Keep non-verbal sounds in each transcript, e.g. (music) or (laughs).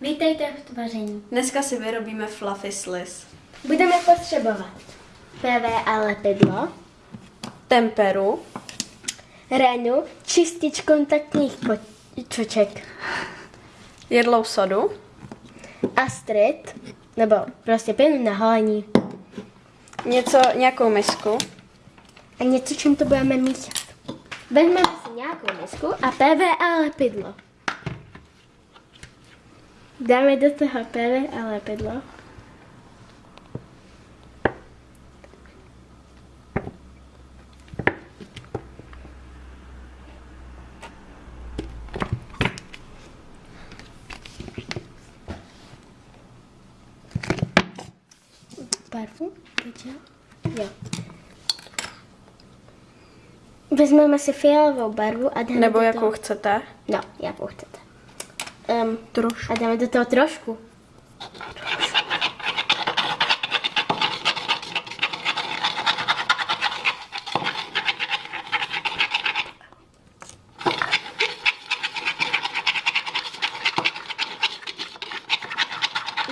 Vítejte v tvaření. Dneska si vyrobíme fluffy sliss. Budeme potřebovat PVA lepidlo, Temperu, renu, čistič kontaktních čoček, jedlou sodu, astrid, nebo prostě pěnu na holení něco, nějakou misku, a něco, čím to budeme míchat. Vezmeme si nějakou misku a PVA lepidlo. Dáme do toho PVA lepidlo. Barvu? Jo? Vezmeme si fialovou barvu a dáme nebo jakou toho... chcete. No, jakou chcete. Um, Trošku. a dáme do toho trošku.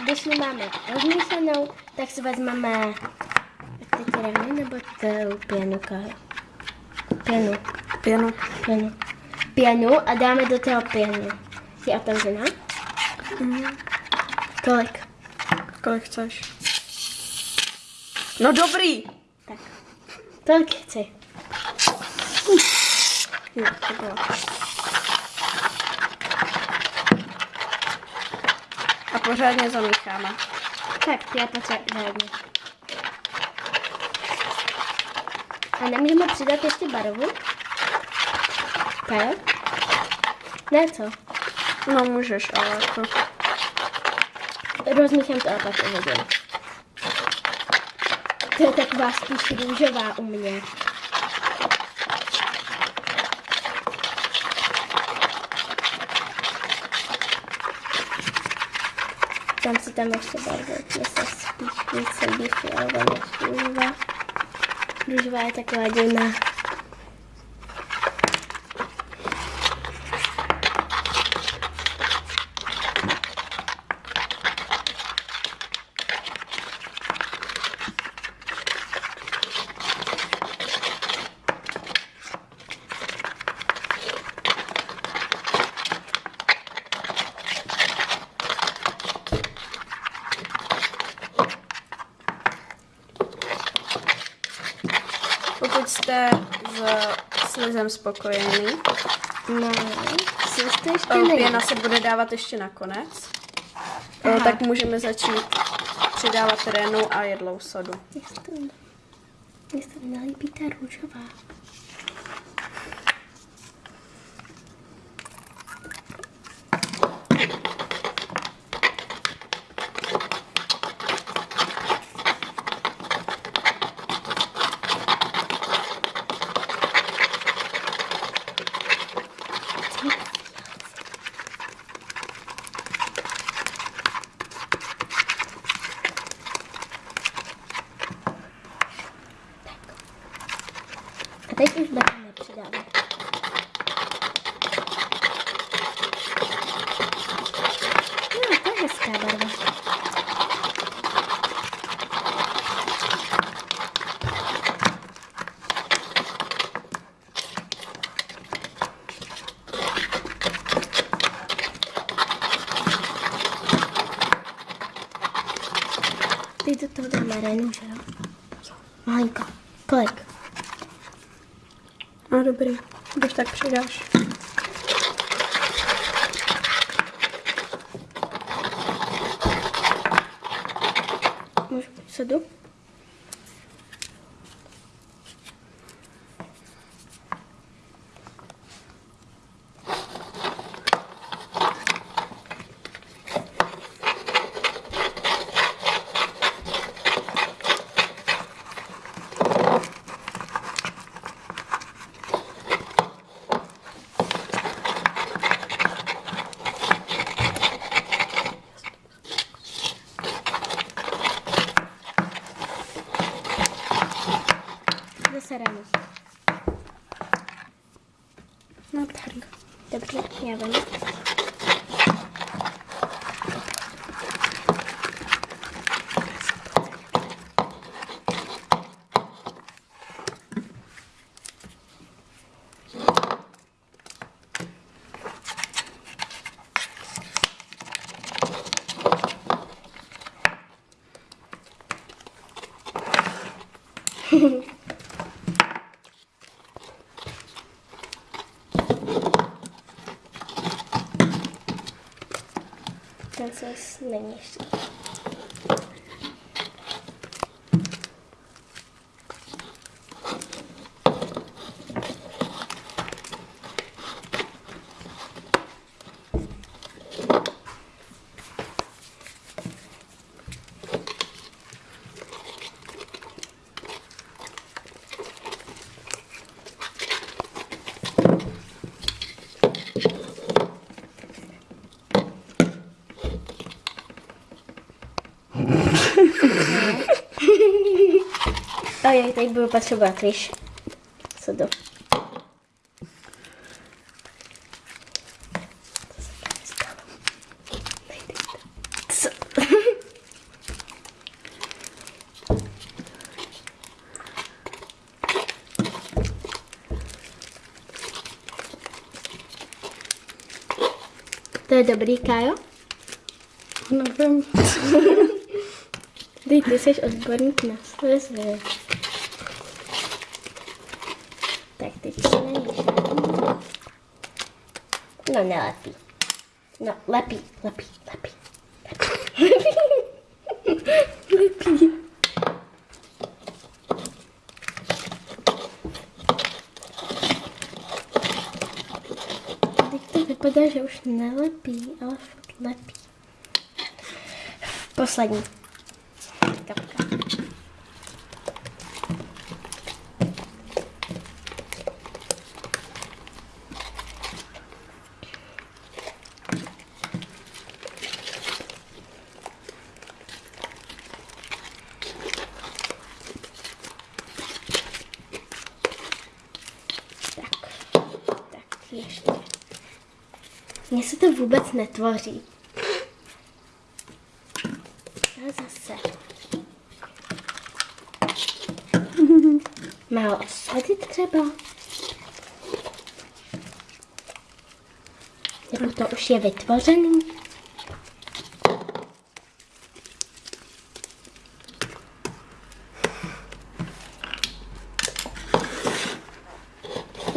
Když ji máme rozmíchanou, tak si vezmeme teď renu nebo tu pěnu, Kali? Pěnu, Pěnu. pěnu. Pěnu a dáme do toho pěnu. Jsi otevřená? Kolik? Kolik chceš? No dobrý. Tak. Tolik chci. Jo, to bylo. A pořádně zamícháme. Tak, já potřebuji. A nemůžeme přidat ještě barvu? Tak? Ne, co? No můžeš, ale jako... Rozmíchám to a pak uvidím. To je taková spíš růžová u mě. Tam si tam ještě barvu, mě se spíš víc líbí než růžová. Růžová je taková divná. Jste s slizem spokojený, No, co to ještě eh, není? pěna se bude dávat ještě nakonec, eh, Aha. tak můžeme začít přidávat renu a jedlou sodu. Mně se to, mně se to nelíbí ta růžová. A teď už budeme přidávat. No, to je hezká barva. Teď do toho dáme renu, že jo? Malinko. Kolik? No dobrý, když tak přidáš. Můžu sedu? Zase ranu. No tak. Dobře, já vím. Co není ještě. Ojej, teď budu potřebovat, víš. Co to? Co? To je dobrý, Kájo? Nevím. (laughs) Ty, ty jsi odborník na slzy. Tak teď to není. No nelepí. No, lepí, lepí, lepí. Lepí. lepí. Teď to vypadá, že už nelepí, ale fakt lepí. Poslední. Kapka. Ještě. Mně se to vůbec netvoří. A zase. Málo osady třeba. Nebo to už je vytvořený.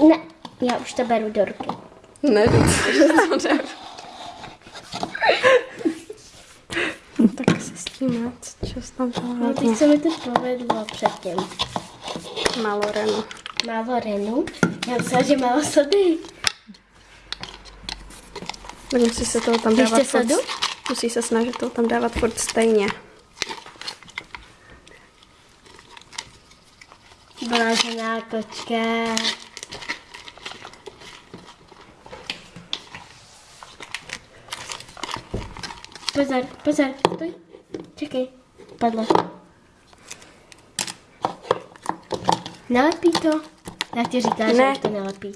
Ne, já už to beru do ruky. Ne, dobře. tak se s tím moc čas tam No, teď se mi to povedlo předtím. Málo renu. Málo renu. Já myslela, že málo sody. Tak musí se toho tam Ještě dávat furt, sadu? musí se snažit toho tam dávat furt stejně. Blážená kočka. Pozor, pozor, stoj. Čekej, padlo. Nelepí to? Já ti říkám, že Ne. už to nelepí.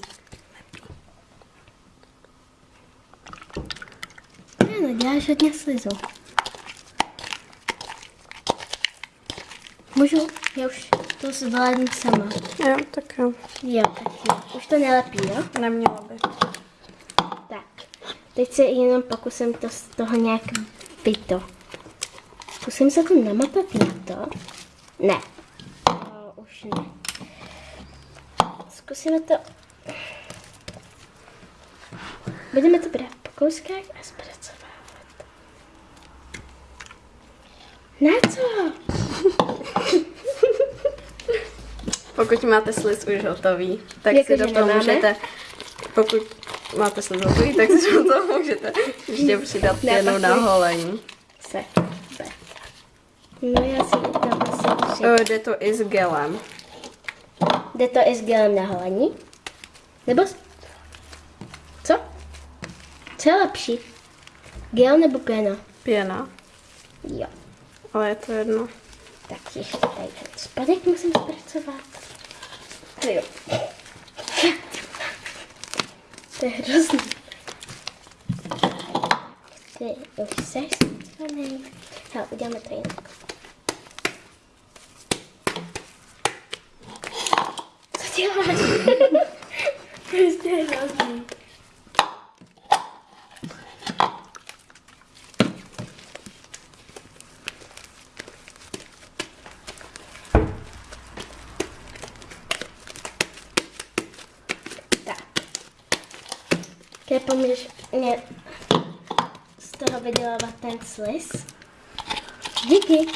Ne, no děláš hodně slizu. Můžu? Já už to zvládnu sama. Jo, tak jo. Jo, tak jo. Už to nelepí, jo? Nemělo by. Tak. Teď se jenom pokusím to z toho nějak vyto. Zkusím se to namotat na to. Ne. O, už ne. Zkusíme to. Budeme to brát po kouskách a zpracovávat. Na co? (laughs) Pokud máte sliz už hotový, tak Jako, si do toho nemáme? můžete, pokud máte sliz hotový, tak si do toho můžete ještě přidat pak na holení. Se. No já si tam asi Jde to i s gelem. Jde to i s gelem na holení? Nebo... Co? Co je lepší? Gel nebo pěna? Pěna, Jo. ale je to jedno. Tak ještě tady ten spodek musím zpracovat. To jo. To je hrozný. Ty už zpracovaný. Hele, uděláme to jinak. Co děláš? Prostě hrozný. Tak. Keď pomůžeš mě s toho vydělávat ten sliz. Díky.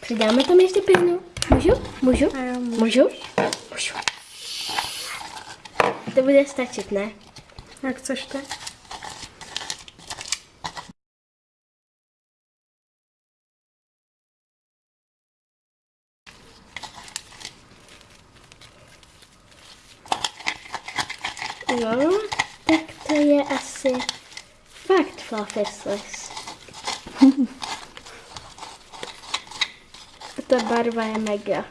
Přidáme tam ještě pěnu. Můžu? Můžu? A já můžu. Můžu? Můžu. To bude stačit, ne? Jak chceš ty? No, tak to je asi fakt. A (laughs) ta barva je mega.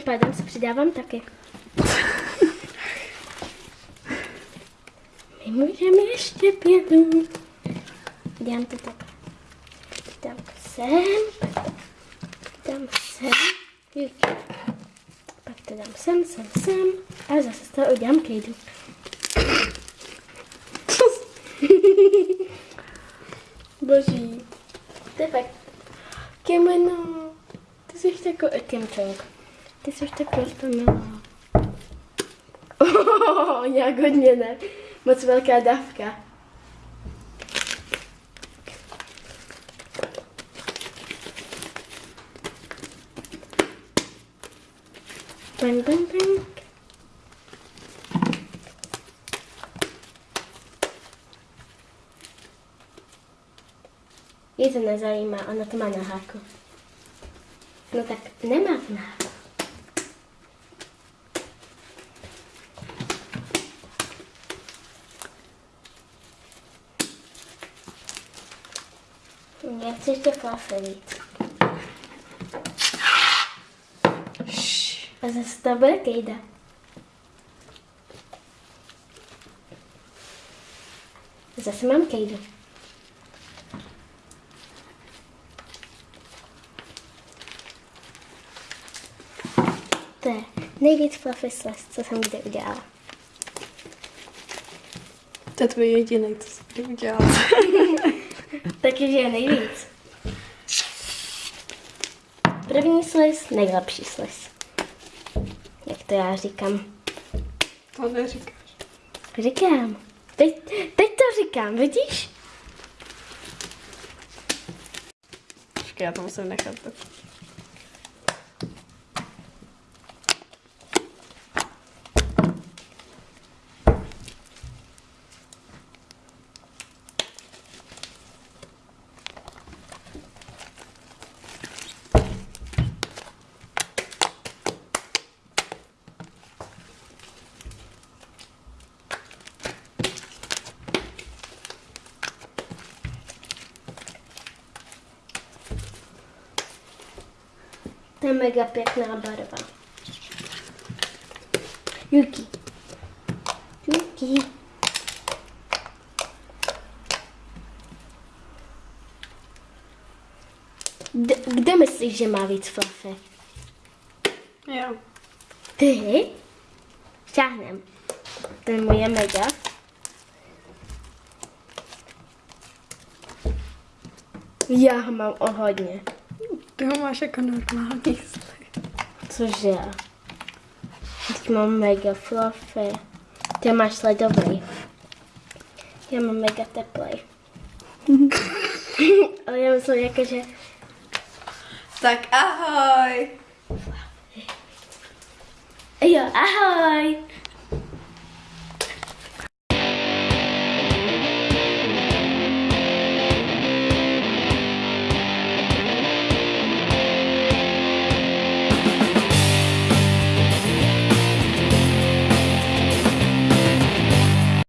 Tím pádem se přidávám taky. My můžeme ještě pěnu. Dám to tak. Dám sem. Dám sem. Pak to dám sem, sem, sem. A zase z toho udělám kejdu. (laughs) Boží. To je fakt. Kimono. Ty jsi takový Kim Chong. Ty jsi takový milá. Oh, nějak hodně ne. Moc velká dávka. Bang, bang, bang. Je to nezajímá, ona to má na háku. No tak nemá to na. Já chci ještě víc. A zase to bude kejda. Zase mám kejdu. To je nejvíc fluffy slice, co jsem kdy udělala. To je tvůj jediný, co jsi kdy udělala. (laughs) Takže je nejvíc. První sliz, nejlepší sliz. Jak to já říkám. To neříkáš. Říkám. Teď, teď to říkám, vidíš? Počkej, já to musím nechat. To je mega pěkná barva. Juki. Juki. D- kde myslíš, že má víc fluffy? Jo. Ty? Šáhnem. Ten můj je mega. Já ho mám o hodně. Ty ho máš jako normální sliz. Cože? Teď mám mega fluffy. Ty máš ledový. Já mám mega teplej. (laughs) Ale já myslím jako, že... Tak ahoj. Jo, ahoj!